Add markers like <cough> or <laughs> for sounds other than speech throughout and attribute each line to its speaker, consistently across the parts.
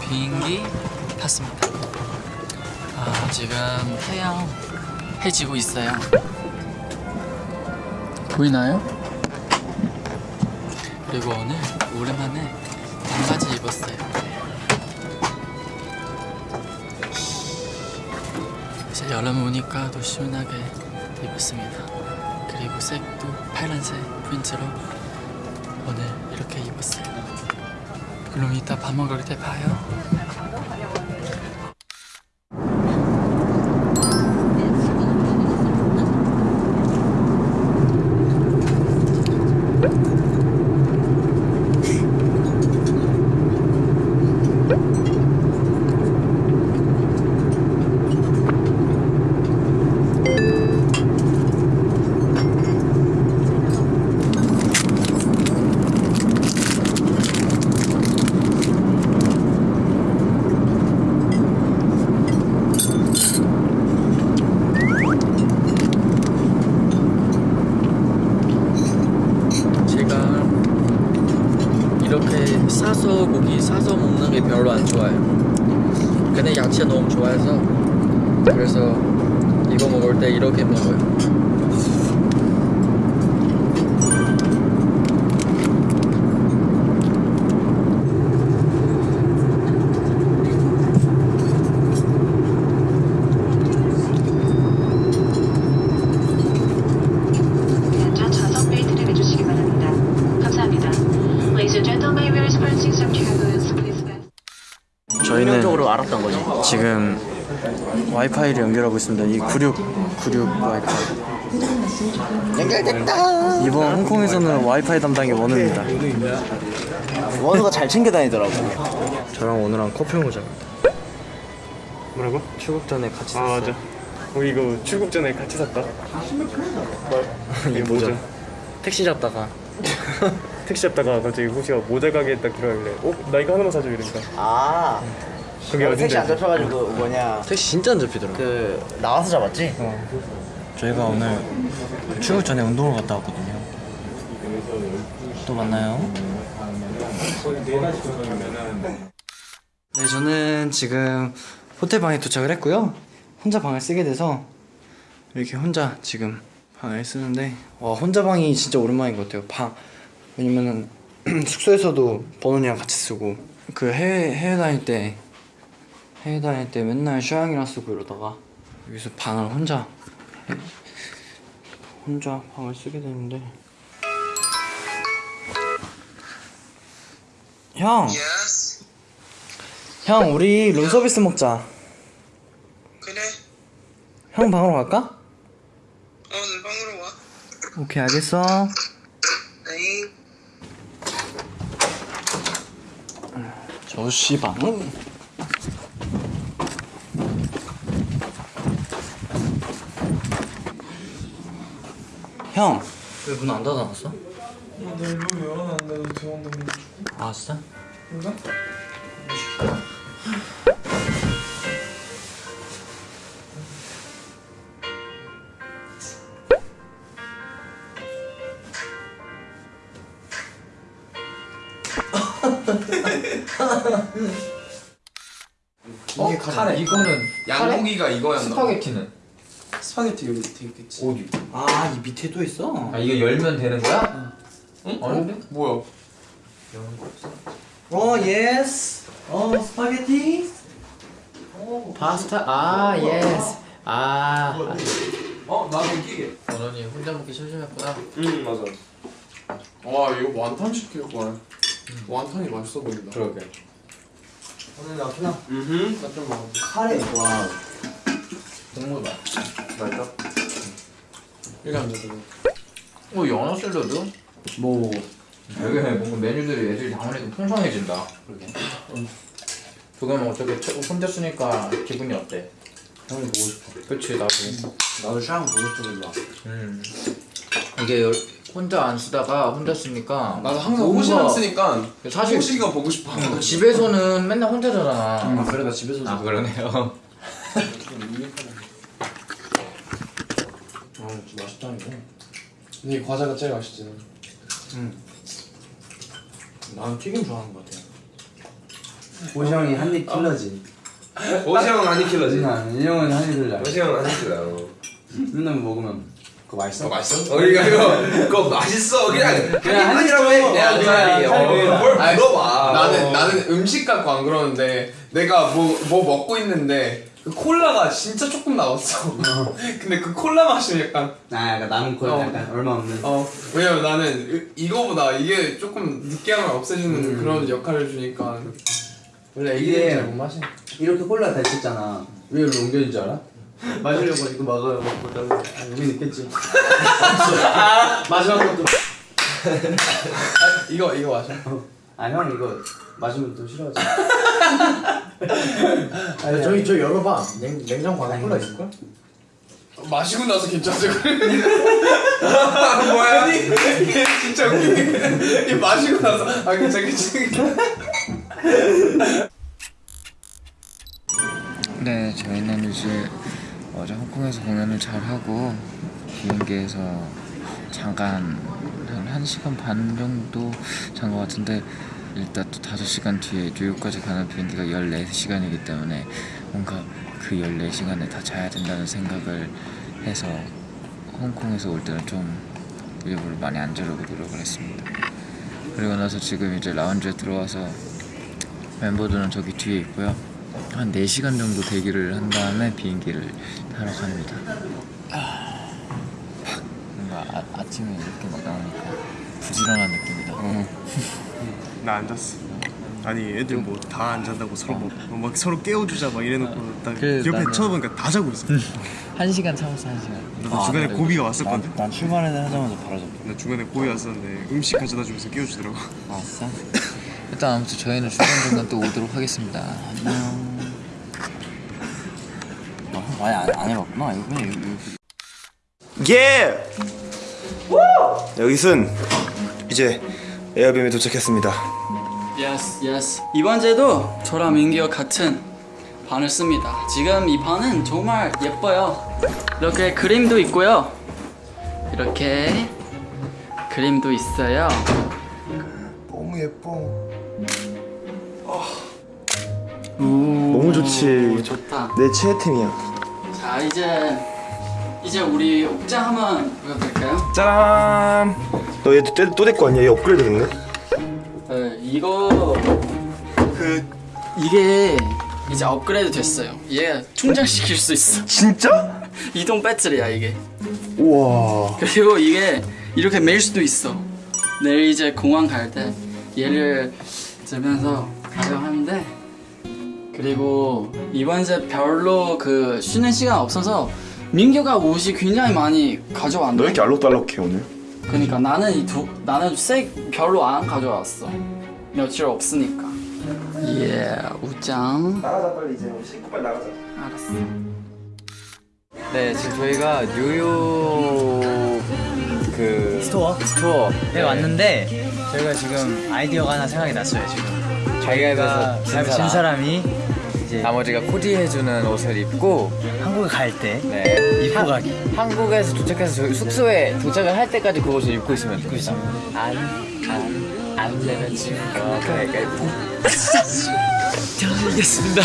Speaker 1: 비행기 탔습니다. 아, 지금 태양 해지고 있어요. 보이나요? 그리고 오늘 오랜만에 반바지 입었어요. 이제 여름 오니까 더 시원하게 입었습니다. 그리고 색도 파란색 프린트로 오늘 이렇게 입었어요. 그럼 이따 밥 먹을 때 봐요. 제가 이렇게 싸서 고기 싸서 먹는 게 별로 안 좋아요. 근데 야채 너무 좋아해서 그래서 이거 먹을 때 이렇게 먹어요.
Speaker 2: 안전 좌석 벨트를 매주시기 바랍니다. 감사합니다. Ladies and gentlemen, we are experiencing some turbulence. Please fasten.
Speaker 3: 긍정적으로 알았던 거지.
Speaker 4: 지금 와이파이를 연결하고 있습니다. 이 96 96 와이파이.
Speaker 3: 연결됐다.
Speaker 4: 이번 홍콩에서는 와이파이 담당이 원우입니다.
Speaker 3: 원우가 잘 챙겨 다니더라고.
Speaker 4: 저랑 원우랑 커피 모자.
Speaker 5: 뭐라고?
Speaker 4: 출국 전에 같이
Speaker 5: 아
Speaker 4: 샀어요.
Speaker 5: 맞아 우리 이거 출국 전에 같이 샀다 <laughs>
Speaker 4: 이 모자. 택시 잡다가 <laughs>
Speaker 5: 택시 잡다가 갑자기 호시가 모자 가게에 딱 들어가길래 어? 나 이거 하나만 사줘 이러니까
Speaker 3: 아.
Speaker 5: 그게
Speaker 3: 택시
Speaker 5: 어딘지
Speaker 3: 안? 잡혀가지고 뭐냐.
Speaker 4: 택시 진짜 안 잡히더라고.
Speaker 3: 요그 나와서 잡았지?
Speaker 4: 저희가 오늘 그 출국 전에 운동을 갔다 왔거든요. 또 만나요. 네, 저는 지금 호텔 방에 도착을 했고요. 혼자 방을 쓰게 돼서 이렇게 혼자 지금 방을 쓰는데 와 혼자 방이 진짜 오랜만인 것 같아요. 방 왜냐면은 <clears throat> 숙소에서도 번호이랑 같이 쓰고 그 해외 해외 다닐 때 해외 다닐 때 맨날 슈양이랑 쓰고 이러다가 여기서 방을 혼자 혼자 방을 쓰게 되는데. 형! 형 우리 룸서비스 먹자.
Speaker 6: 그래.
Speaker 4: 형 방으로 갈까?
Speaker 6: 오늘 방으로 와.
Speaker 4: 오케이 알겠어.
Speaker 6: 에잉
Speaker 4: 저씨 방 형! 왜 문 안 닫아놨어?
Speaker 5: 내문 열어놨는데 들어온다고
Speaker 4: 아 진짜?
Speaker 7: 어? 카레 이거는 양고기가 이거였나?
Speaker 1: 스파게티는
Speaker 7: 스파게티 여기 밑에 있겠지.
Speaker 1: 어디?
Speaker 4: 아 이 밑에 또 있어?
Speaker 1: 아 이거 열면 되는 거야?
Speaker 7: 응?
Speaker 1: 어른데?
Speaker 7: 뭐야?
Speaker 4: 어 예스 어 스파게티?
Speaker 1: 파스타? 아 예스 아.
Speaker 7: 어? 나도 끼게.
Speaker 1: 원원이 혼자 먹기 심심했구나.
Speaker 5: 응 맞아.
Speaker 7: 와 이거 완탄 시킬 거야 완탄이 맛있어 보인다.
Speaker 1: 그러게.
Speaker 3: 오늘 나 그냥
Speaker 5: 음흠.
Speaker 7: 나좀 먹어
Speaker 3: 카레. 와.
Speaker 1: 국물 맛.
Speaker 7: 맛있다? 이게 안 되더라
Speaker 1: 어 연어 샐러드?
Speaker 4: 뭐.
Speaker 1: 여기 뭔가 메뉴들이 애들이 다음에도 풍성해진다. 그러게. 그거는 어떻게 쳐- 혼자 쓰니까 기분이 어때?
Speaker 4: 형이 보고 싶어.
Speaker 1: 그치 나도.
Speaker 4: 나도 샤워 보고 싶어
Speaker 1: 음. 이게 열- 혼자 안 쓰다가 혼자 쓰니까
Speaker 7: 나도 항상 호시랑 쓰니까
Speaker 1: 사실
Speaker 7: 호시가 보고 싶어.
Speaker 1: 집에서는 맨날 혼자잖아.
Speaker 4: 아 그래 나 집에서
Speaker 1: 아 그러네요
Speaker 4: 아 진짜 맛있다 이거
Speaker 7: 이게 과자가 제일 맛있지
Speaker 4: 응 나는 튀김 좋아하는 것 같아
Speaker 8: 호시 형이 한입 킬러지.
Speaker 9: 형은 아니 킬러지.
Speaker 8: 응, 이 형은 한입 킬러.
Speaker 9: 형은 아니 킬러.
Speaker 8: 맨날 먹으면 그거 맛있어?
Speaker 9: 어, 맛있어? 어, 이거 이거 그거 맛있어. 그냥
Speaker 8: 그냥
Speaker 9: 한입이라고 해. 그냥
Speaker 8: 그냥
Speaker 9: 그냥 뭘
Speaker 7: 아니,
Speaker 9: 물어봐.
Speaker 7: 나는 나는 음식 갖고 안 그러는데 내가 뭐뭐 먹고 있는데 그 콜라가 진짜 조금 나왔어. <laughs> 근데 그 콜라 맛이 약간
Speaker 8: 아, 약간 남은 거
Speaker 7: 어.
Speaker 8: 약간 얼마 없는.
Speaker 7: 어 왜냐면 나는 이- 이거보다 이게 조금 느끼함을 없애주는 그런 역할을 주니까 원래
Speaker 8: 이게-
Speaker 7: 애기들은 잘못 마셔.
Speaker 8: 이렇게 콜라 다 있었잖아. 왜 여기로 옮겨진 줄 알아? 마시려고 이거 막아요. 먹고 아, 여기 있겠지. 마지막 것도.
Speaker 7: 아, 이거 이거 마셔.
Speaker 8: 아, 형 이거 마시면 또 싫어하지. <laughs> 아니, 저기 저 열어봐. 냉 냉장고 안에 콜라 있을걸?
Speaker 7: 마시고 나서 괜찮죠? <laughs> 뭐야? <laughs> 이게 진짜 웃기네. 이 마시고 나서 아 괜찮겠지?
Speaker 10: 네, 저희는 이제 어제 홍콩에서 공연을 잘 하고 비행기에서 잠깐 한 1시간 반 정도 잔 것 같은데 일단 또 5시간 뒤에 뉴욕까지 가는 비행기가 14시간이기 때문에 뭔가 그 14시간에 다 자야 된다는 생각을 해서 홍콩에서 올 때는 좀 일부러 많이 안 자려고 노력을 했습니다. 그리고 나서 지금 이제 라운지에 들어와서 멤버들은 저기 뒤에 있고요. 한 4시간 정도 대기를 한 다음에 비행기를 타러 갑니다. 아, 뭔가 아, 아침에 이렇게 막 부지런한 느낌이다.
Speaker 5: 나안 잤어. 아니 애들 뭐 다 안 잔다고 서로 뭐, 막 서로 깨워주자 막 이래놓고 딱
Speaker 10: 그래,
Speaker 5: 옆에
Speaker 10: 나는-
Speaker 5: 쳐보니까 다 자고 있어.
Speaker 10: 한 시간 참았어, 한 시간.
Speaker 5: 나도 중간에 고비가 왔을 건데.
Speaker 10: 난 출발을 하자마자 바로 잡.
Speaker 5: 나 중간에 고비 왔었는데 음식 가져다 주면서 깨워주더라고.
Speaker 10: 아, 진짜? <laughs> 일단 아무튼 저희는 중간중간 또 오도록 하겠습니다. 안녕. 어, 많이 안, 안 해봤구나. 이거 그냥
Speaker 4: 예! 여기선 이제 에어비에 도착했습니다.
Speaker 1: yes yes 이번 주에도 저랑 민기와 같은 반을 씁니다 지금 이 반은 정말 예뻐요 이렇게 그림도 있고요 이렇게 그림도 있어요
Speaker 4: 너무 예뻐.
Speaker 1: 너무
Speaker 4: 좋지.
Speaker 1: 좋다
Speaker 4: 내 최애템이야.
Speaker 1: 자 이제 이제 우리 옥장 한번 보여드릴까요?
Speaker 4: 짠! 너얘또 데리고 왔냐? 얘 업그레이드 됐네?
Speaker 1: 네, 이거 그 이게 이제 업그레이드 됐어요 얘 충전시킬 수 있어 <laughs>
Speaker 4: 진짜? <laughs>
Speaker 1: 이동 배터리야 이게
Speaker 4: 우와.
Speaker 1: 그리고 이게 이렇게 매일 수도 있어. 내일 이제 공항 갈 때 얘를 들면서 가져가는데 그리고 이번 이제 별로 그 쉬는 시간 없어서 민규가 옷이 굉장히 많이 가져왔는데
Speaker 4: 너왜 이렇게 알록달록해 오늘?
Speaker 1: 그러니까 나는 이 두 나는 색 별로 안 가져왔어. 며칠 없으니까. 예 우짱.
Speaker 4: 나가자 빨리 이제. 우리 씻고 빨리 나가자.
Speaker 1: 알았어.
Speaker 10: 네, 지금 저희가 뉴욕 그 store? store에 왔는데 저희가 지금 아이디어가 하나 생각이 났어요 지금.
Speaker 8: 가위바위보에서 진진 사람이
Speaker 10: 이제 나머지가 코디해주는 옷을 입고
Speaker 8: 한국에 갈때
Speaker 10: 네.
Speaker 8: 입고 가기.
Speaker 10: 한국에서 도착해서 저희 숙소에 도착을 할 때까지 그 옷을 입고 있으면 됩니다. 안안안 내면 지금 가위바위보.
Speaker 1: 이겼습니다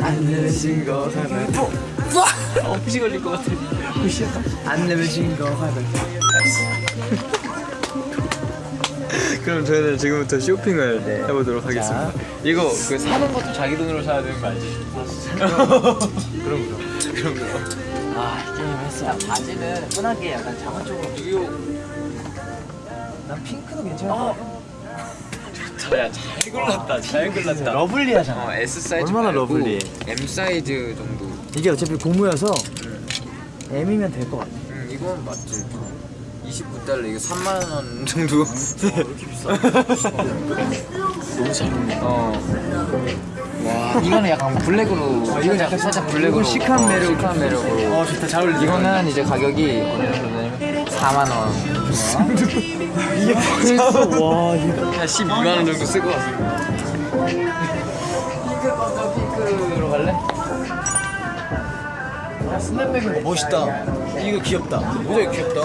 Speaker 10: 안 내면 진거 가위바위보.
Speaker 1: 엄지 걸릴 것 같아
Speaker 8: 안 내면 진거 가위바위보.
Speaker 10: 그럼 저희는 지금부터 쇼핑을 해보도록 하겠습니다. 이거 그 사는 것도 자기 돈으로 사야 되는 거 알지? 그럼 그럼 그럼 그럼.
Speaker 8: 아 게임 했어. 바지는 편하게 약간 잠옷 쪽으로.
Speaker 10: 뉴욕
Speaker 8: 난 핑크도 괜찮을 것 같아.
Speaker 10: 야잘 골랐다 잘 골랐다.
Speaker 8: lovely하잖아.
Speaker 10: 어 S 사이즈
Speaker 8: 얼마나
Speaker 10: 말고
Speaker 8: lovely해.
Speaker 10: M 사이즈 정도.
Speaker 8: 이게 어차피 고무여서 M이면 될 것 같아.
Speaker 10: 음 이건 맞지. 29달러 이게 3만 원 정도. 너무 잘 어울린다. 어. 와 이거는 약간 블랙으로 이건 약간 살짝 블랙으로
Speaker 8: chic한
Speaker 10: 어,
Speaker 8: 매력.
Speaker 10: chic한 매력으로
Speaker 8: 어 좋다 잘 어울리지.
Speaker 10: 이거는 이제 가격이 어느 정도냐면 4만 원
Speaker 8: 이게 벌써 와 이거.
Speaker 10: 한 12만 원 정도 쓸 것 같습니다 핑크 먼저 핑크로 갈래?
Speaker 8: 스냅백이 멋있다. 이거 귀엽다. 모자이크 귀엽다.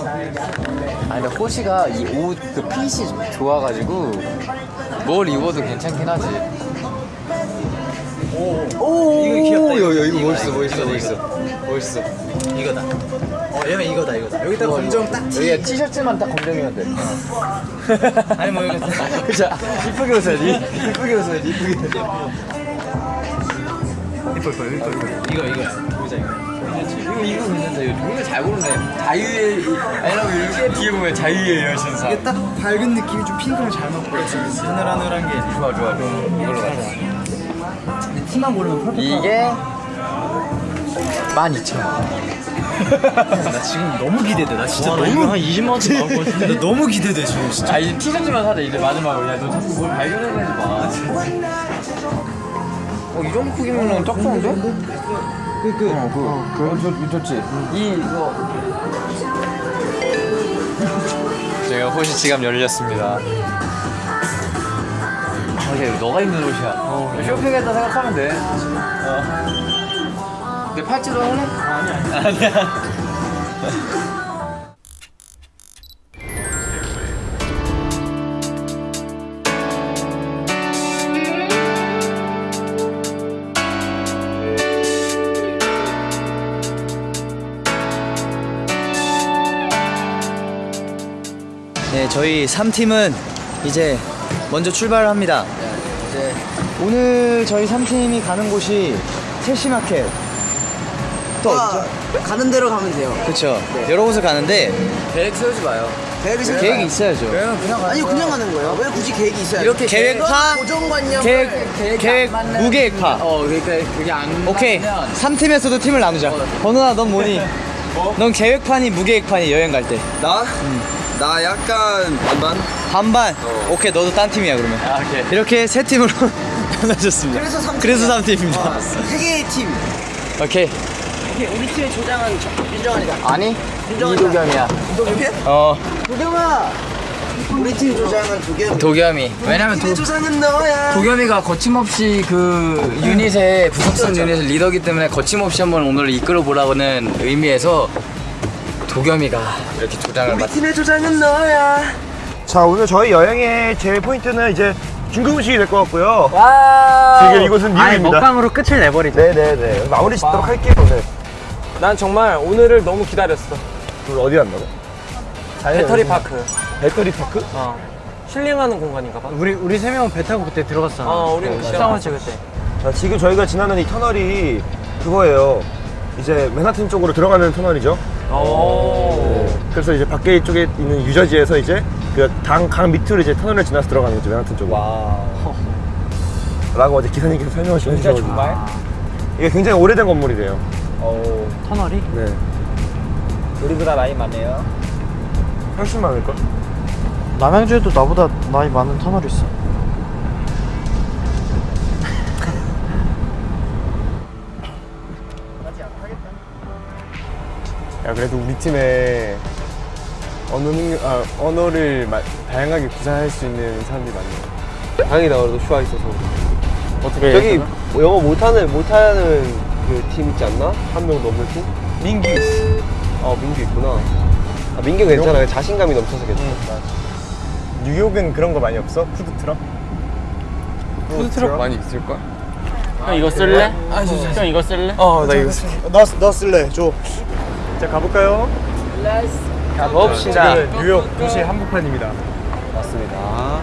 Speaker 10: 아 근데 호시가 이 옷 그 핏이 좀 좋아가지고 뭘 입어도 괜찮긴 하지.
Speaker 11: 오 이거 귀엽다 이거. 이거 멋있어 멋있어 멋있어. 멋있어. 이거다. 어 얘는 이거다 이거다. 여기다 검정 딱
Speaker 10: 여기 티셔츠만 딱 검정이면 돼. <laughs>
Speaker 11: 아니 뭐 이거. <laughs> 그죠 이쁘게 웃어야지. 이쁘게 웃어야지 이쁘게. 이뻐 이뻐 이뻐 이뻐. 이거 이거. 보자 이거
Speaker 10: 이거 이거 괜찮다. 이거 종류 잘 고르네. 자유의 아니라고 이렇게 뒤에 보면 자유의 여신상.
Speaker 12: 이게 딱 밝은 느낌이 좀 핑크랑 잘 맞고 하늘하늘한 게
Speaker 10: 좋아 좋아 좋아. 이걸로 가자.
Speaker 12: 근데 티만 고르면 퍼펙트
Speaker 10: 이게 12,000원. <laughs>
Speaker 12: 나 지금 너무 기대돼 나 진짜 너무 한 20만 원치 나올 것 같은데 나 너무 기대돼 지금 진짜
Speaker 10: 아 이제 티셔츠만 사자 이제 마지막으로. 야너 자꾸 뭘 발견해내지 마. 어 이 정도 크기면은 딱 좋은데? 그 그 어, 그, 어, 저, 좋지. 이 이거 제가 호시 지갑 열렸습니다. 아, 이게 너가 입는 옷이야. 어, 쇼핑했다 생각하면 돼. 어. 내 팔찌도 할래? 아니야. 아니야. <laughs>
Speaker 12: 저희 3팀은 이제 먼저 출발을 합니다. 오늘 저희 3팀이 가는 곳이 첼시마켓. 또 어디죠?
Speaker 11: 가는 대로 가면 돼요
Speaker 12: 그렇죠. 여러 곳을 가는데
Speaker 10: 계획 세우지 마요.
Speaker 11: 계획이 있어요?
Speaker 12: 계획이 있어야죠.
Speaker 11: 아니요 그냥 가는 거예요 왜 굳이 계획이 있어야
Speaker 12: 이렇게 계획파,
Speaker 11: 고정관념
Speaker 12: 계획, 계획, 무계획파.
Speaker 10: 어, 그러니까 그게 안
Speaker 12: 오케이.
Speaker 10: 맞으면
Speaker 12: 3팀에서도 팀을 나누자. 번호나 넌 뭐니? 넌 계획판이 무계획판이 여행 갈 때.
Speaker 13: 나? 나 약간 반반?
Speaker 12: 반반. 오케이 너도 딴 팀이야 그러면.
Speaker 10: 아, 오케이.
Speaker 12: 이렇게 세 팀으로 <laughs> 나눠졌습니다.
Speaker 11: 그래서 삼
Speaker 12: 그래서 3팀입니다.
Speaker 11: 세 개의 팀
Speaker 12: 오케이.
Speaker 11: 우리 팀의 조장은 윤정환이다
Speaker 10: 아니 이도겸이야.
Speaker 11: 도겸이?
Speaker 12: 어.
Speaker 11: 도겸아 우리 팀 조장은 도겸이
Speaker 10: 도겸이. 왜냐면 도,
Speaker 11: 조장은 너야
Speaker 10: 도겸이가 거침없이 그 유닛의 부석성 유닛의 리더기 때문에 거침없이 한번 오늘 이끌어 보라고는 의미에서 도겸이가 이렇게 조장을 맡.
Speaker 11: 팀의 조장은 너야
Speaker 5: 자 오늘 저희 여행의 제일 포인트는 이제 중국 음식이 될 것 같고요
Speaker 10: 와.
Speaker 5: 지금 이곳은 미국입니다
Speaker 12: 먹방으로 끝을 내버리자.
Speaker 5: 네네네 마무리 짓도록 할게요 오늘
Speaker 14: 난 정말 오늘을 너무 기다렸어.
Speaker 5: 오늘 어디 간다고?
Speaker 14: 배터리 파크.
Speaker 5: 배터리 파크?
Speaker 14: 어. 힐링하는 공간인가 봐.
Speaker 12: 우리 우리 세 명은 배 타고 그때 들어갔잖아.
Speaker 14: 어, 우리는
Speaker 12: 식당을 찍을 때.
Speaker 5: 자, 지금 저희가 지나는 이 터널이 그거예요 이제 맨하튼 쪽으로 들어가는 터널이죠
Speaker 14: 오.
Speaker 5: 그래서 이제 밖에 쪽에 있는 유저지에서 이제 그강 강 밑으로 이제 터널을 지나서 들어가는 거죠 맨하튼 쪽으로 라고 어제 기사님께서 설명을 좀 해주셔가지고 이게 굉장히 오래된 건물이래요
Speaker 12: 터널이?
Speaker 5: 네
Speaker 10: 우리보다 나이 많네요.
Speaker 5: 훨씬 많을걸?
Speaker 12: 남양주에도 나보다 나이 많은 터널이 있어.
Speaker 5: 야 그래도 우리 팀에 언어 능력, 아, 언어를 마- 다양하게 구사할 수 있는 사람들이 많네요.
Speaker 13: 다행이다 그래도 슈아 있어서
Speaker 12: 어떻게?
Speaker 13: 저기 뭐 영어 못하는 못하는 그 팀 있지 않나? 한 명 넘는 팀?
Speaker 5: 민규 있어.
Speaker 13: 아 민규 있구나 아 민규 괜찮아 자신감이 넘쳐서 괜찮아
Speaker 5: 뉴욕은 그런 거 많이 없어? 푸드트럭?
Speaker 13: 푸드트럭 많이 있을걸?
Speaker 12: 형 이거 쓸래? 형 이거 쓸래?
Speaker 5: 어, 나 이거 쓸게. 너, 너 쓸래, 줘. 자, 가볼까요?
Speaker 10: 가봅시다.
Speaker 5: 지금 뉴욕 도시 한복판입니다.
Speaker 13: 맞습니다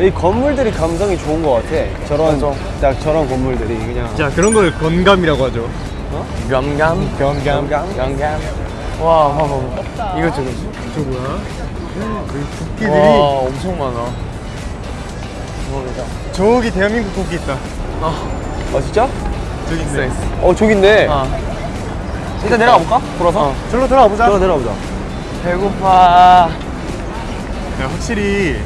Speaker 13: 이 건물들이 감성이 좋은 것 같아 저런 딱 저런 건물들이 그냥
Speaker 5: 자, 그런 걸 건감이라고 하죠.
Speaker 10: 겸감.
Speaker 5: 경감.
Speaker 10: 겸감.
Speaker 12: 와, 봐봐, 봐봐. 이거 저거.
Speaker 5: 저 뭐야? 여기 국기들이
Speaker 10: 와 엄청 많아.
Speaker 5: 저기 대한민국 국기 있다.
Speaker 13: 아 진짜?
Speaker 5: 저기 있네.
Speaker 13: 어 저기 있네
Speaker 10: 아.
Speaker 13: 일단 내려가 볼까? 돌아서?
Speaker 5: 절로 들어가 보자.
Speaker 13: 들어 내려가 보자
Speaker 10: 배고파.
Speaker 5: 야, 확실히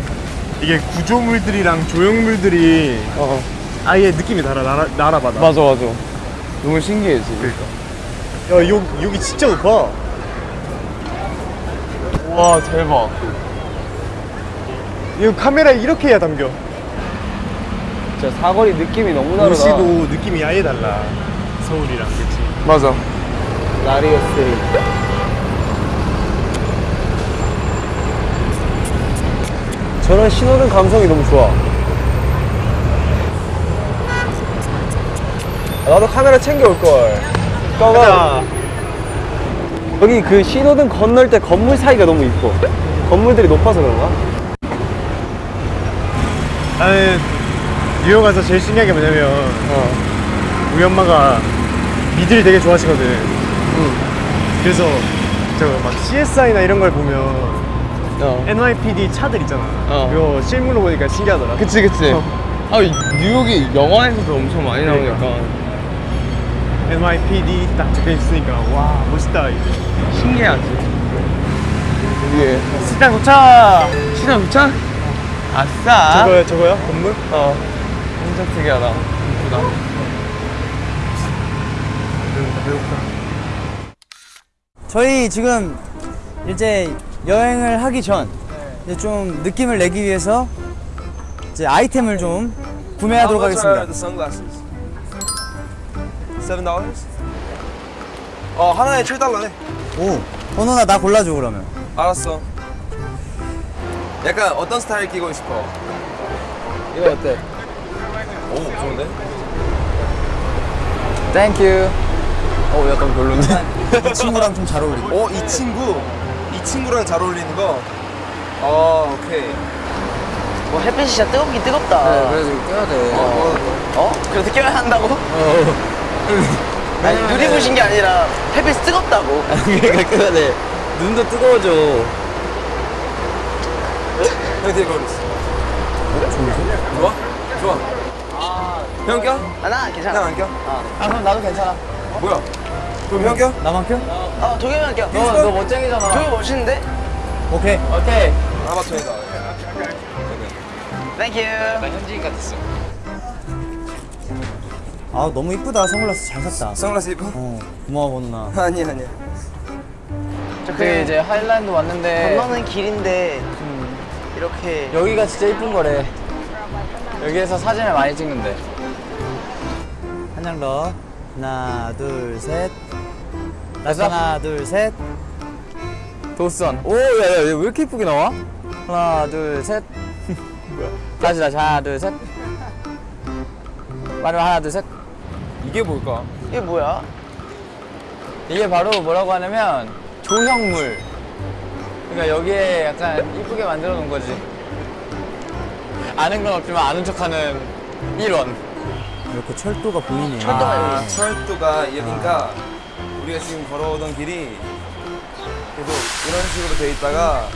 Speaker 5: 이게 구조물들이랑 조형물들이
Speaker 13: 어
Speaker 5: 아예 느낌이 달라. 나라, 나라마다.
Speaker 13: 맞아 맞아 너무 신기해 지금
Speaker 5: 야, 여, 여기 진짜 높아.
Speaker 10: 와 대박.
Speaker 5: 이거 카메라에 이렇게 해야 담겨.
Speaker 13: 진짜 사거리 느낌이 너무 다르다
Speaker 5: 도시도 느낌이 아예 달라. 서울이랑, 그치?
Speaker 13: 맞아 라리오스
Speaker 10: 저런 신호등 감성이 너무 좋아. 아, 나도 카메라 챙겨올 걸. 꺼가. 여기 그 신호등 건널 때 건물 사이가 너무 이뻐. 건물들이 높아서 그런가?
Speaker 5: 나는 뉴욕 가서 제일 신기한 게 뭐냐면
Speaker 10: 어.
Speaker 5: 우리 엄마가 미드를 되게 좋아하시거든. 그래서 저막 CSI나 이런 걸 보면
Speaker 10: 어.
Speaker 5: NYPD 차들 있잖아.
Speaker 10: 어.
Speaker 5: 그거 실물로 보니까 신기하더라.
Speaker 10: 그치 그치. 아 뉴욕이 영화에서도 엄청 많이
Speaker 5: 그러니까.
Speaker 10: 나오니까
Speaker 5: NYPD 딱 적혀 있으니까 와 멋있다. 이게.
Speaker 10: 신기하지. 이게
Speaker 5: 시장 도착.
Speaker 10: 시장 도착? 아싸.
Speaker 5: 저거요 저거요 건물?
Speaker 10: 어. 진짜 특이하다. 이쁘다.
Speaker 12: 저희 지금 이제 여행을 하기 전 이제 좀 느낌을 내기 위해서 이제 아이템을 좀 구매하도록 하겠습니다.
Speaker 3: 어 하나에 7달러네.
Speaker 12: 오, 번호나 나 골라줘 그러면.
Speaker 3: 알았어. 약간 어떤 스타일 끼고 싶어? 이거 어때? 오 좋은데?
Speaker 10: Thank you. 어 약간 별론데.
Speaker 12: 이 친구랑 좀 잘 어울리고.
Speaker 3: 어, 이 친구, 이 친구랑 잘 어울리는 거. 어, 오케이.
Speaker 11: 뭐 햇빛이 진짜 뜨겁긴 뜨겁다.
Speaker 10: 네, 그래서 껴야 돼.
Speaker 11: 어? 어? 그래서 껴야 한다고? <laughs> 아니 눈이 부신 게 아니라 햇빛이 뜨겁다고.
Speaker 10: 그러니까 껴야 돼. 눈도 뜨거워져.
Speaker 3: 형 되게 어렸어. 좋아? 좋아. 형 껴?
Speaker 11: 아, 나 괜찮아.
Speaker 3: 형안 껴?
Speaker 11: 아 그럼 나도 괜찮아.
Speaker 3: 뭐야? 그럼 형 껴?
Speaker 12: 나만 껴?
Speaker 11: 어 도겸이만 껴.
Speaker 10: 너, 너 멋쟁이잖아.
Speaker 11: 도겸이 멋있는데?
Speaker 12: 오케이.
Speaker 10: 오케이.
Speaker 3: 아마 저희가.
Speaker 11: Thank you.
Speaker 15: 나 현지인 같았어.
Speaker 12: 아 너무 이쁘다 선글라스 잘 샀다.
Speaker 3: 선글라스 입어?
Speaker 12: 어 고마워 번호나. <laughs>
Speaker 3: 아니야, 아니야.
Speaker 10: 그때 이제 하이라인 왔는데
Speaker 11: 건너는 길인데 이렇게
Speaker 10: 여기가 진짜 이쁜 거래. 여기에서 사진을 많이 찍는데.
Speaker 12: 한장 더. 하나 둘 셋.
Speaker 10: 됐어?
Speaker 12: 하나 둘 셋.
Speaker 10: 도선. 오, 야, 야, 왜 이렇게 이쁘게 나와? 하나, 둘, 셋. <laughs> 다시, 다시. 하나, 둘, 셋. 마지막 하나, 둘, 셋.
Speaker 3: 이게 뭘까?
Speaker 11: 이게 뭐야?
Speaker 10: 이게 바로 뭐라고 하냐면 조형물. 그러니까 여기에 약간 이쁘게 만들어 놓은 거지. 아는 건 없지만 아는 척하는 일원.
Speaker 12: 이렇게 철도가 보이네.
Speaker 11: 철도가
Speaker 3: 아,
Speaker 11: 여기.
Speaker 3: 철도가 여기니까 우리가 지금 걸어오던 길이 계속 이런 식으로 돼 있다가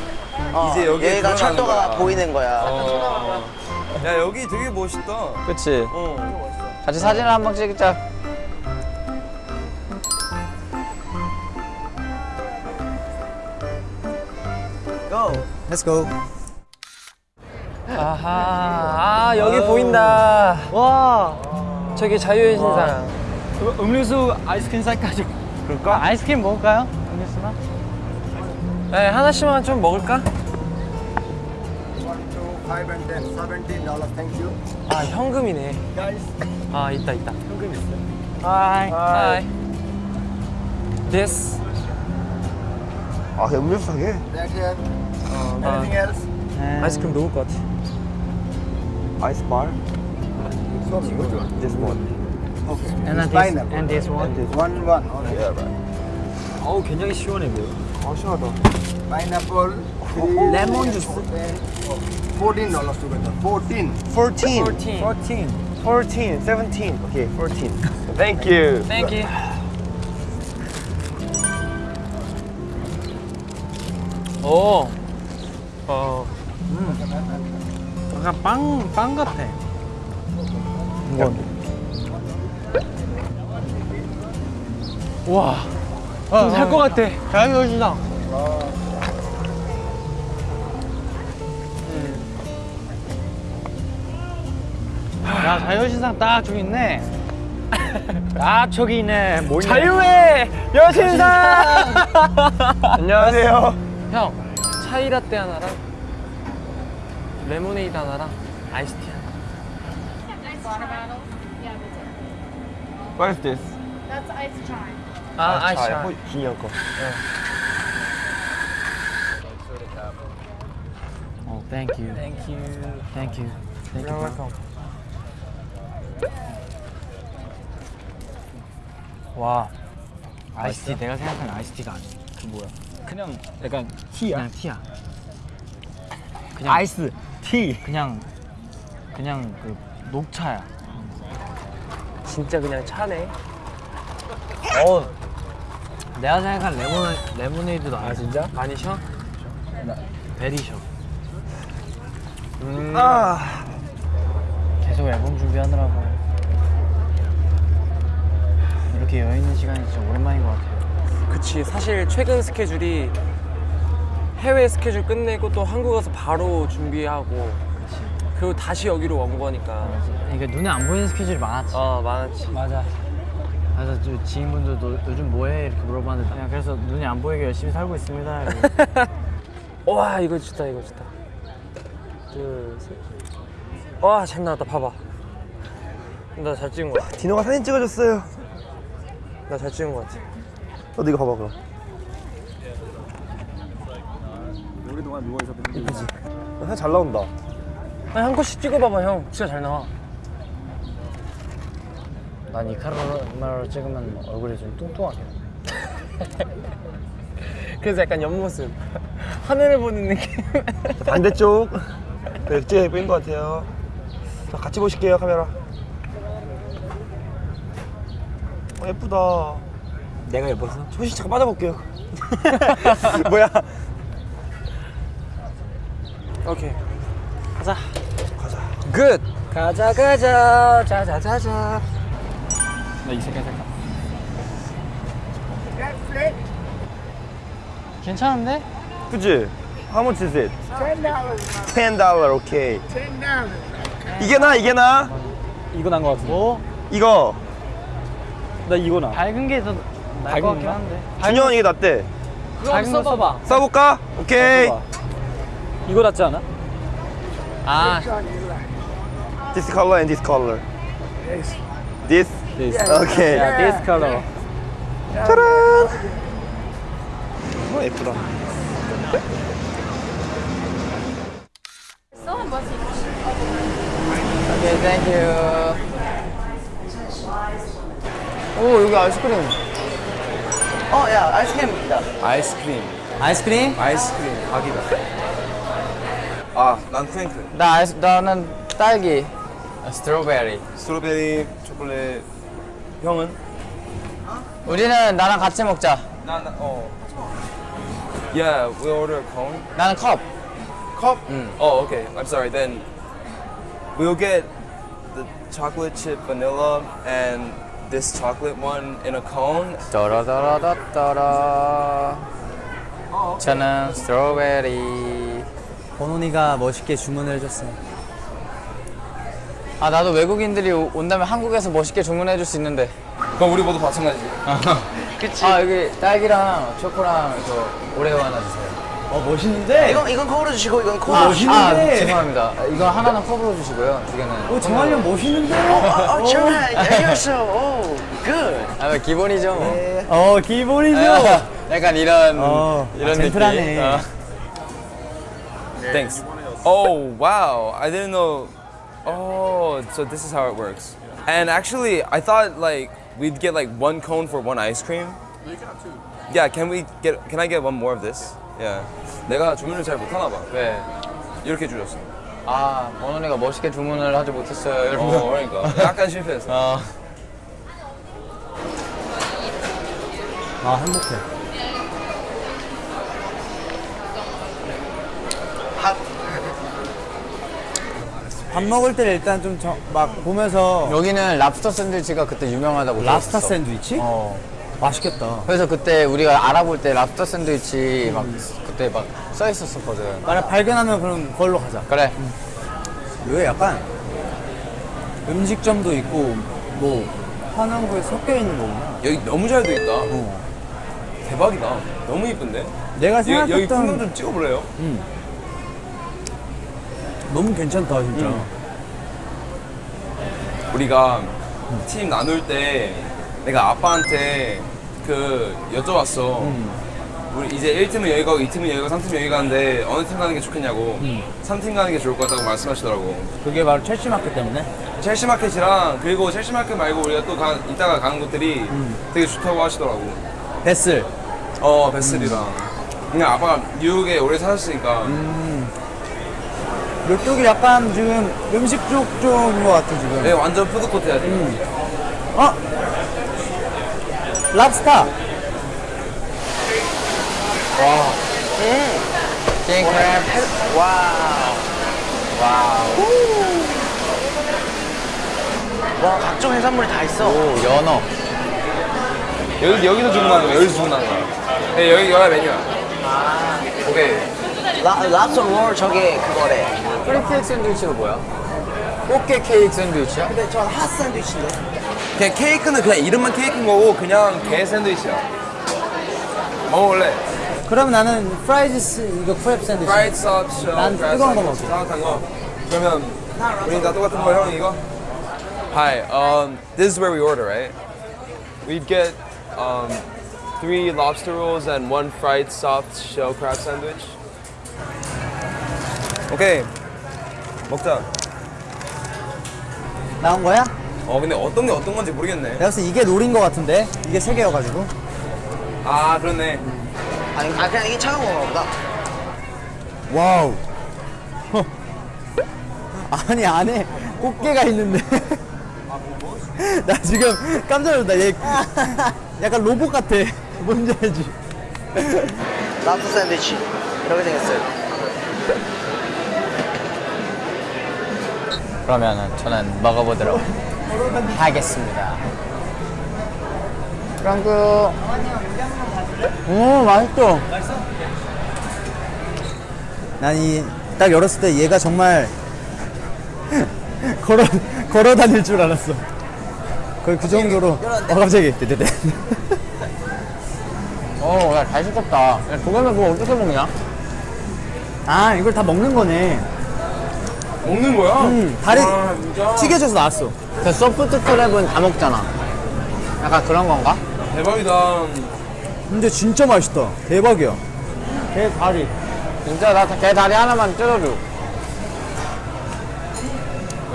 Speaker 11: 어,
Speaker 3: 이제
Speaker 11: 여기가
Speaker 3: 들어가는
Speaker 11: 철도가
Speaker 3: 거야.
Speaker 11: 보이는 거야.
Speaker 3: 어. 야 여기 되게 멋있다.
Speaker 10: 그치?
Speaker 3: 어.
Speaker 10: 같이 사진을 한번 찍자.
Speaker 12: Go. Let's go.
Speaker 10: 아하, 아, 여기 보인다. 와. 저기 자유의 여신상. 음료수 아이스크림 살까죠? 그럴까? 아이스크림 먹을까요? 음료수나? 네, 하나씩만 좀 먹을까? 아, 현금이네. 아, 있다, 있다. 현금 있어. Hi. Hi. This.
Speaker 3: 아 음료수 사게?
Speaker 10: 아이스크림 녹을 것 같아.
Speaker 3: 아이스 바? This one.
Speaker 10: And this, and this one.
Speaker 6: One one.
Speaker 3: Yeah, right.
Speaker 10: 어우, 굉장히 시원해 보여.
Speaker 3: 아 시원하다.
Speaker 6: Pineapple.
Speaker 12: 레몬 주스.
Speaker 6: Fourteen dollars together. Fourteen.
Speaker 10: 14. 14. 14. 17. Okay, 14. Thank you. Thank you. 오. 어. 음. 약간 빵, 빵 같아. 이건. 와. 좀살것 같아. 자유시장. 야 자유신상 딱 저기 있네 <laughs> 아 저기 있네 뭐 있네 자유의 여신상 <laughs> 안녕하세요 형 차이라떼 하나랑 레모네이드 하나랑 아이스티 하나
Speaker 3: What is this?
Speaker 16: That's ice chai.
Speaker 10: 아차
Speaker 3: 준이 형 거.
Speaker 10: 어,
Speaker 17: Thank you.
Speaker 10: Thank you.
Speaker 17: Thank you. Thank you.
Speaker 10: You're welcome. 와 아이스티 내가 생각하는 아이스티가 아니야 그 뭐야 그냥 약간 티야 그냥 티야 그냥 아이스 티 그냥 그냥 그 녹차야 진짜 그냥 차네. 어 내가 생각한 레몬 레모네이드도 아 진짜? 많이 셔? 나 very 셔. 음. 계속 앨범 준비하느라고. 이렇게 여유 있는 시간이 진짜 오랜만인 것 같아요.
Speaker 14: 그치. 사실 최근 스케줄이 해외 스케줄 끝내고 또 한국 와서 바로 준비하고 그리고 다시 여기로 온 거니까
Speaker 10: 그러니까 눈에 안 보이는 스케줄이 많았지.
Speaker 14: 어 많았지
Speaker 10: 맞아. 그래서 저 지인분들도 요즘 뭐해 이렇게 물어봤는데 그냥 그래서 눈이 안 보이게 열심히 살고 있습니다. <laughs>
Speaker 14: 와 이거 좋다 이거 좋다 둘셋와잘 나왔다 봐봐 나 잘 찍은 거 같아
Speaker 18: 디노가 사진 찍어줬어요.
Speaker 14: 나 잘 찍은 거 같아
Speaker 18: 너도 이거 봐봐 그럼.
Speaker 6: 오랫동안
Speaker 18: 이쁘지? 사진 잘 나온다.
Speaker 14: 아니 한 컷씩 찍어봐봐 형 진짜 잘 나와
Speaker 10: 난 이 카메라로 찍으면 얼굴이 좀 뚱뚱하게. <laughs>
Speaker 14: 그래서 약간 옆모습 <laughs> 하늘을 보는 느낌 <laughs>
Speaker 18: 반대쪽. 네, 예쁜 것 같아요. 자, 같이 보실게요 카메라. 어, 예쁘다.
Speaker 14: 내가 예뻤어?
Speaker 18: 소시 잠깐 빠져볼게요. 뭐야?
Speaker 14: 오케이
Speaker 10: 가자.
Speaker 14: Good 가자 가자 자자자자
Speaker 10: 나 이 색깔 색깔. 괜찮은데?
Speaker 18: 그치? How much is it?
Speaker 19: Ten dollars.
Speaker 18: Ten dollar, 오케이.
Speaker 19: Ten dollars.
Speaker 18: 이게 나, 이게 나?
Speaker 10: 이거 난 거 같은데. 뭐?
Speaker 18: 이거.
Speaker 10: 나 이거 나. 밝은 게 더 나을 것 같긴 한데.
Speaker 18: 준영 이게 낫대.
Speaker 10: 밝은 거 써봐.
Speaker 18: 써볼까? 오케이.
Speaker 10: 이거 낫지 않아? 아,
Speaker 18: This color and this color. This?
Speaker 10: this.
Speaker 18: 오케이.
Speaker 10: 야, this color.
Speaker 18: 짜란. 어, 예쁘다.
Speaker 10: 오케이, thank you. 오, 여기 아이스크림.
Speaker 18: 어, 야, 아이스크림 있다.
Speaker 3: 아이스크림.
Speaker 12: 아이스크림?
Speaker 3: 아이스크림 각이다. 아, 난 sprinkle.
Speaker 10: 나 아이스, 나는 딸기. 스트로베리.
Speaker 3: 스트로베리, 초콜릿. 형은?
Speaker 10: 우리는 나랑 같이 먹자.
Speaker 3: 나, 나, 어. Yeah, we order a cone.
Speaker 10: 나는 컵.
Speaker 3: Cup? Oh, okay. I'm sorry. Then we'll get the chocolate chip vanilla and this chocolate one in a cone.
Speaker 10: 따라따라따따라. 저는 스트로베리.
Speaker 12: 번훈이가 멋있게 주문을 해줬어.
Speaker 10: 아 나도 외국인들이 오- 온다면 한국에서 멋있게 주문해 줄 수 있는데.
Speaker 3: 그럼 우리 모두 마찬가지. <laughs>
Speaker 10: 그치. 아 여기 딸기랑 초코랑 저 오레오 하나 주세요.
Speaker 12: 어 멋있는데?
Speaker 18: 이건, 이건 컵으로 주시고, 이건 컵.
Speaker 10: 아,
Speaker 12: 멋있는데?
Speaker 10: 아, 죄송합니다. 이건 하나는 컵으로 주시고요. 두 개는.
Speaker 12: 오 정한이 형 멋있는데?
Speaker 18: 어, 어, 정말 알겠어. 오, good.
Speaker 10: 아, 뭐 기본이죠. 뭐.
Speaker 12: 어 기본이죠.
Speaker 10: 아, 약간 이런
Speaker 12: 어,
Speaker 10: 이런
Speaker 12: 아, 젠틀하네.
Speaker 10: 느낌. 어.
Speaker 3: Thanks. Oh, wow. I didn't know. Oh, so this is how it works. And actually, I thought like we'd get like one cone for one ice cream. You can have two. Yeah, can we get? Can I get one more of this? Yeah. 내가 주문을 잘 못하나 봐.
Speaker 10: 네.
Speaker 3: 이렇게 주셨어.
Speaker 10: 아 원원이가 멋있게 주문을 하지 못했어요, 여러분.
Speaker 3: 어, 그러니까 약간 실패했어.
Speaker 10: 어.
Speaker 12: 아 행복해. 밥 먹을 때 일단 좀 막 보면서
Speaker 10: 여기는 랍스터 샌드위치가 그때 유명하다고
Speaker 12: 랍스터
Speaker 10: 들었어.
Speaker 12: 샌드위치?
Speaker 10: 어.
Speaker 12: 맛있겠다.
Speaker 10: 그래서 그때 우리가 알아볼 때 랍스터 샌드위치 막 그때 막 써 있었었거든.
Speaker 12: 만약 발견하면 그럼 그걸로 가자.
Speaker 10: 그래.
Speaker 12: 여기 약간 음식점도 있고 뭐 하는 거에 섞여 있는 거구나.
Speaker 3: 여기 너무 잘 돼 있다.
Speaker 12: 어.
Speaker 3: 대박이다. 너무 이쁜데?
Speaker 12: 내가
Speaker 3: 여기, 여기
Speaker 12: 생각했던
Speaker 3: 풍경 좀 찍어볼래요?
Speaker 12: 너무 괜찮다 진짜.
Speaker 3: 우리가 팀 나눌 때 내가 아빠한테 그 여쭤봤어. 우리 이제 1팀은 여기 가고 2팀은 여기 가고 3팀은 여기 가는데 어느 팀 가는 게 좋겠냐고. 3팀 가는 게 좋을 것 같다고 말씀하시더라고.
Speaker 12: 그게 바로 첼시 마켓 때문에?
Speaker 3: 첼시 마켓이랑 그리고 첼시 마켓 말고 우리가 또 가, 이따가 가는 곳들이 되게 좋다고 하시더라고.
Speaker 12: 베슬.
Speaker 3: 어 베슬이랑. 그냥 아빠가 뉴욕에 오래 살았으니까
Speaker 12: 이쪽이 약간 지금 음식 쪽 쪽인 것 같아 지금.
Speaker 3: 네 완전 푸드코트야 지금
Speaker 12: 어? 랍스타.
Speaker 9: 킹크랩. Wow. Wow. 와, 각종 해산물이 다 있어. 오, 연어.
Speaker 3: 여기, 여기서 주문하는 거야 여기서 주문하는 거야 네 여기 여기가 메뉴야 오케이
Speaker 9: 라, 랍스터 롤 저게 그거래. Crab cake 샌드위치가 뭐야? 꽃게 케이크 샌드위치야? 근데 전 핫 샌드위치인데.
Speaker 3: 그냥 케이크는 그냥 이름만 케이크인 거고 그냥 게 샌드위치야 먹어볼래?
Speaker 12: 그럼 나는 fried s- 이거 crab 샌드위치.
Speaker 3: 프라이드 서치
Speaker 12: 난 뜨거운 거 먹을게.
Speaker 3: 따뜻한 거 그러면 우리 다 똑같은 거 형 이거? Hi, um, this is where we order, right? We'd get um, three lobster rolls and one fried soft shell crab sandwich. 오케이 먹자.
Speaker 12: 나온 거야?
Speaker 3: 어 근데 어떤 게 어떤 건지 모르겠네.
Speaker 12: 내가 봤을 때 이게 노린 거 같은데 이게 세 개여가지고.
Speaker 3: 아 그렇네.
Speaker 9: 아니, 아, 그냥 이게 차가운 건가 보다.
Speaker 12: wow. 아니 안에 꽃게가 있는데. <laughs> 나 지금 깜짝 놀랐다. 얘 약간 로봇 같아. 뭔지 알지?
Speaker 9: 랍스터 샌드위치. 이렇게 생겼어요.
Speaker 14: 그러면은 저는 먹어보도록 하겠습니다.
Speaker 12: 프랑크. 오 맛있어. 난 이 딱 열었을 때 얘가 정말 <laughs> 걸어 걸어 다닐 줄 알았어. 거의 그 정도로. 어 갑자기. 네네네.
Speaker 14: 어, 야, 잘 시켰다. 야, 도겸이 그거 어떻게 먹냐?
Speaker 12: 아 이걸 다 먹는 거네.
Speaker 3: 먹는 거야?
Speaker 12: 음 다리
Speaker 3: 아, 진짜?
Speaker 12: 튀겨져서 나왔어.
Speaker 14: 그 소프트 크랩은 다 먹잖아. 약간 그런 건가?
Speaker 3: 대박이다.
Speaker 12: 근데 진짜 맛있다. 대박이야. 개 다리.
Speaker 14: 진짜 나개 다리 하나만 뜯어줘.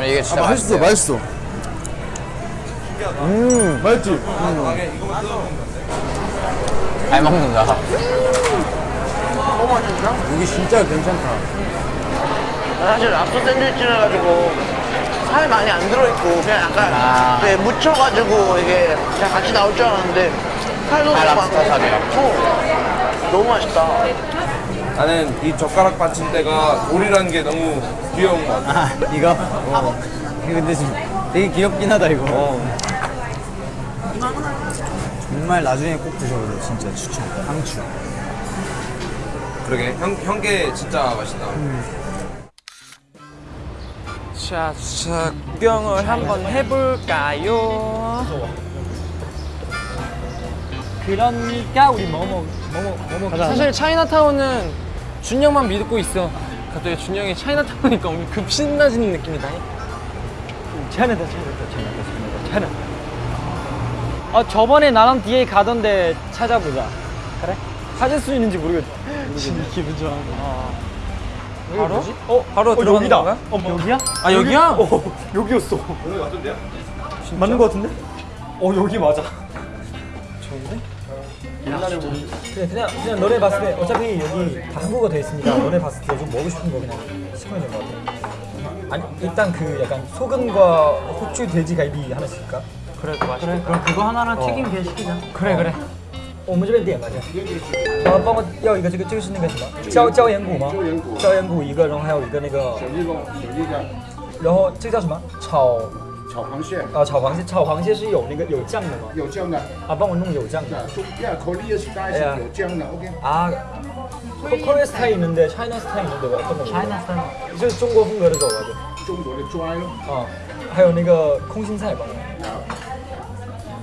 Speaker 14: 이게 진짜
Speaker 12: 아, 맛있어, 맛있어. 음, 맛있지?
Speaker 14: 잘 먹는다.
Speaker 12: 여기 진짜 괜찮다.
Speaker 9: 사실 랍스터 샌드위치라 가지고 살이 많이 안 들어있고 그냥 약간
Speaker 14: 아.
Speaker 9: 네, 묻혀가지고 이게 그냥 같이 나올 줄 알았는데 살도
Speaker 14: 아,
Speaker 9: 많고
Speaker 14: 살이요?
Speaker 9: 어, 너무 맛있다.
Speaker 3: 나는 이 젓가락 받침대가 돌이라는 게 너무 귀여운 것 같아.
Speaker 12: 아, 이거? 어. 이거 근데 지금 되게 귀엽긴 하다, 이거.
Speaker 3: 어.
Speaker 12: 정말 나중에 꼭 드셔보세요, 진짜 추천. 강추.
Speaker 3: 그러게 형 형게 진짜 맛있다.
Speaker 14: 자, 자, 구경을 한번 해볼까요?
Speaker 9: 그러니까? 우리 뭐뭐 뭐뭐 뭐뭐.
Speaker 14: 사실 차이나타운은 준영만 믿고 있어. 갑자기 준영이 차이나타운이니까 오늘 급 신나지는 느낌이다.
Speaker 9: 차이나다 차이나다 차이나다 차이나다 아 저번에 나랑 뒤에 가던데 찾아보자. 그래? 찾을 수 있는지 모르겠다 <laughs> 기분 좋아 바로? 어? 바로 들어가는
Speaker 14: 여기다.
Speaker 9: 건가요? 어, 여기야?
Speaker 14: 아, 여기야?
Speaker 9: 어, 여기였어
Speaker 3: 여기 맞던데요?
Speaker 9: 맞는 거 같은데? 어 여기 맞아 좋은데? 그래 그냥 그냥 너네 봤을 때 어차피 여기 다 한국어 돼 있으니까 너네 봤을 때 좀 먹고 싶은 거 그냥 시키면 될 것 같아 아니 일단 그 약간 소금과 후추 돼지 갈비 하나 시킬까? 그래 그래 그럼 그거 하나랑 튀김 게 시키자 그래 그래 我们这边点吧，这。然后帮我要一个这个这个是那个什么椒椒盐骨吗？椒盐骨，椒盐骨一个，然后还有一个那个小鸡肉，小鸡肝。然后这个叫什么？炒
Speaker 6: 炒螃蟹，
Speaker 9: 啊，炒螃蟹，炒螃蟹是有那个有酱的吗？
Speaker 6: 有酱的，
Speaker 9: 啊，帮我弄有酱的。
Speaker 6: 中亚 Korea style 是有酱的，OK。
Speaker 9: 아, 코- 코리아 스타일 있는데 차이나 스타일 있는데 왜 어떤 거? 차이나 스타일. 就是中国风格的走吧，就。
Speaker 6: 中国的抓肉，
Speaker 9: 啊，还有那个空心菜吧。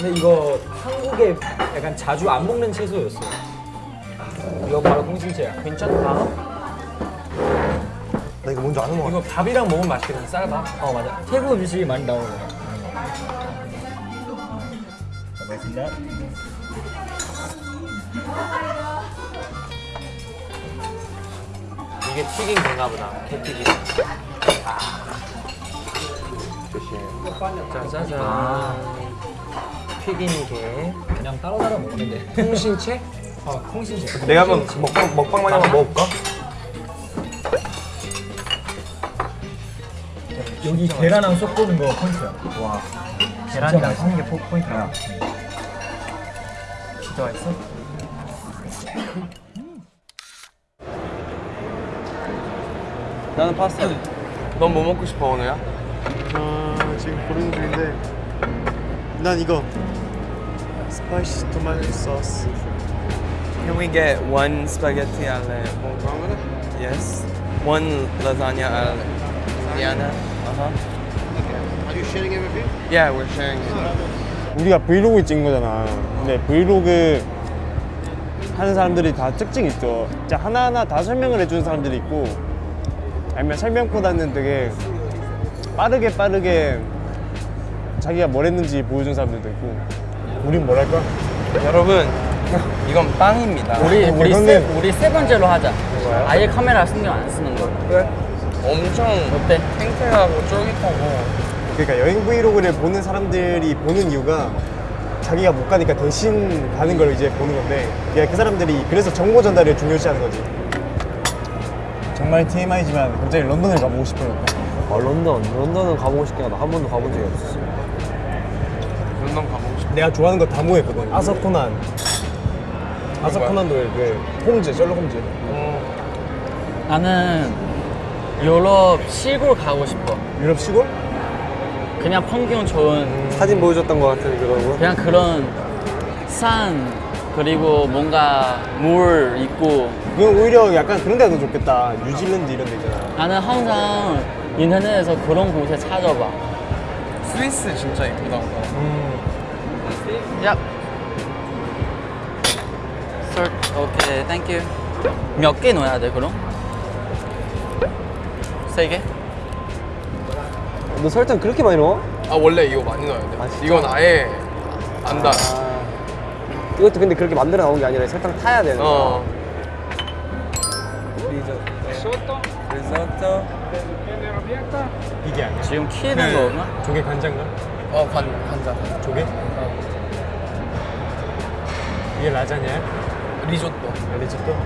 Speaker 9: 근데 이거 한국에 약간 자주 안 먹는 채소였어. 이거 바로 콩신채야.
Speaker 13: 괜찮다.
Speaker 5: 나 이거 뭔지 아는 거 같아.
Speaker 9: 이거 밥이랑 먹으면 맛있겠네. 쌀밥. 어 맞아. 태국 음식이 많이 나오는 거야. 먹겠습니다.
Speaker 13: 이게 튀긴 게인가 보다. 개튀김. 짜자잔. 튀긴 게.
Speaker 9: 그냥 따로 따로 먹으면 돼. <laughs>
Speaker 13: 콩신채?
Speaker 9: 어 콩신채.
Speaker 5: 내가 한번 먹방 먹방만 한번 먹어볼까?
Speaker 9: 여기 계란랑 쏙 보는 거 포인트야. 와. 계란이랑 섞는 게 포, 포인트야. 진짜 맛있어?
Speaker 5: 나는 파스타.
Speaker 20: 넌 뭐 먹고 싶어 오늘야?
Speaker 5: 아 지금 고르는 중인데 난 이거 스파이시 토마토 소스.
Speaker 20: Can we get one spaghetti alle Yes. One lasagna alle Diana. Uh-huh.
Speaker 6: Are you sharing it with you?
Speaker 20: Yeah, we're sharing it.
Speaker 5: 우리가 브이로그 찍은 거잖아. 근데 브이로그 하는 사람들이 다 특징이 있어. 진짜 하나하나 다 설명을 해주는 사람들이 있고, 아니면 설명보다는 되게 빠르게 빠르게 자기가 뭘 했는지 보여주는 사람들도 있고. 우린 뭐랄까?
Speaker 20: 여러분, 이건 빵입니다.
Speaker 10: 우리 우리
Speaker 5: 형님.
Speaker 10: 세 우리 세 번째로 하자. 아예 카메라 신경 안 쓰는 거.
Speaker 20: 그래? 엄청
Speaker 10: 어때?
Speaker 20: 탱탱하고 쫄깃하고
Speaker 5: 그러니까 여행 브이로그를 보는 사람들이 보는 이유가 자기가 못 가니까 대신 가는 걸 이제 보는 건데 그게 그 사람들이 그래서 정보 전달을 중요시하는 거지 정말 TMI지만 갑자기 런던을 가보고 싶어요
Speaker 13: 아 런던. 런던은 가보고 싶긴 하다. 한 번도 가본 적이 없어.
Speaker 5: 내가 좋아하는 거 다 모였거든 아서코난. 아서코난도 왜 홈즈 셜록 홈즈
Speaker 10: 나는 유럽 시골 가고 싶어.
Speaker 5: 유럽 시골?
Speaker 10: 그냥 풍경 좋은.
Speaker 13: 사진 보여줬던 것 같은 그런
Speaker 10: 그냥 그런 산 그리고 뭔가 물 있고.
Speaker 5: 그건 오히려 약간 그런 데가 더 좋겠다. 뉴질랜드 이런 데 있잖아.
Speaker 10: 나는 항상 인터넷에서 그런 곳에 찾아봐.
Speaker 20: 스위스 진짜 이쁘다.
Speaker 10: 야. 설 okay thank you. 몇개 넣어야 돼 그럼? 세 개?
Speaker 13: 너 설탕 그렇게 많이 넣어?
Speaker 20: 아 원래 이거 많이 넣어야 돼.
Speaker 13: 아?
Speaker 20: 이건 아예 안 달.
Speaker 13: 이것도 근데 그렇게 만들어 나온 게 아니라 설탕 타야 되는 거야.
Speaker 20: 어.
Speaker 13: 리조또.
Speaker 5: 이게 아니야
Speaker 10: 지금 키는
Speaker 20: 그
Speaker 10: 거구나?
Speaker 5: 조개 간장가?
Speaker 20: 어, 관, 관자.
Speaker 5: 조개? 이게 라자냐야?
Speaker 20: 리조또.
Speaker 5: 아, 리조또?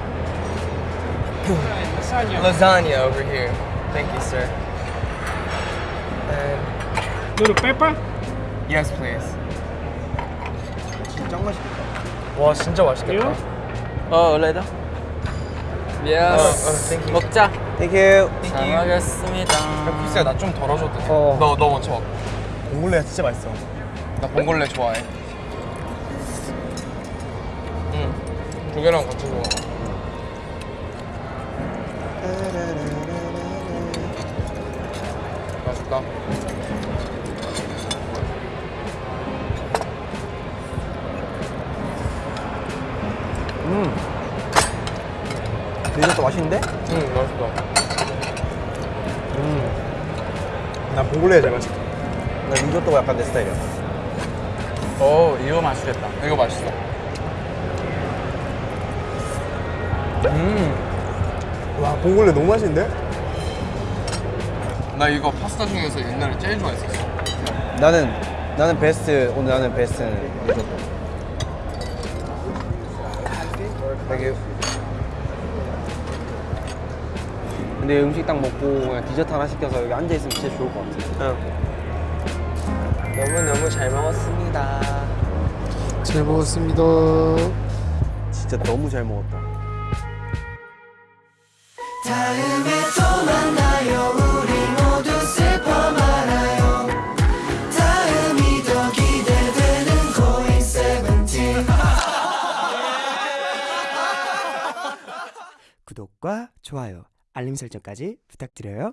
Speaker 20: Lasagna over here. Thank you, sir. And
Speaker 6: Little pepper?
Speaker 20: yes, please.
Speaker 5: 진짜 맛있겠다
Speaker 20: 와, 진짜 맛있겠다.
Speaker 10: 어 원래다.
Speaker 20: 어,
Speaker 10: yes.
Speaker 20: 어, thank you.
Speaker 10: 먹자. 잘 먹겠습니다.
Speaker 20: 피스야, 나 좀 덜어줘도 돼?
Speaker 13: 어.
Speaker 20: 너, 너 먼저 먹.
Speaker 5: 봉골레가 진짜 맛있어
Speaker 20: 나 봉골레 좋아해. 조개랑 같이 먹어. 맛있다.
Speaker 13: 음. 리조또 맛있는데?
Speaker 20: 응, 맛있다.
Speaker 13: 음.
Speaker 5: 난 봉골레가 제일 맛있어
Speaker 13: 나 리조또가 약간 내 스타일이야.
Speaker 10: 오 이거 맛있겠다.
Speaker 20: 이거 맛있어.
Speaker 5: 음. 와 봉골레 너무 맛있는데?
Speaker 20: 나 이거 파스타 중에서 옛날에 제일 좋아했었어.
Speaker 13: 나는 나는 베스트 오늘 나는 베스트는 리조또. Thank you. 근데 음식 딱 먹고 그냥 디저트 하나 시켜서 여기 앉아 있으면 진짜 좋을 것 같아. 너무 너무 잘 먹었습니다.
Speaker 6: 잘 먹었습니다.
Speaker 13: 진짜 너무 잘 먹었다.
Speaker 6: 좋아요, 알림 설정까지 부탁드려요.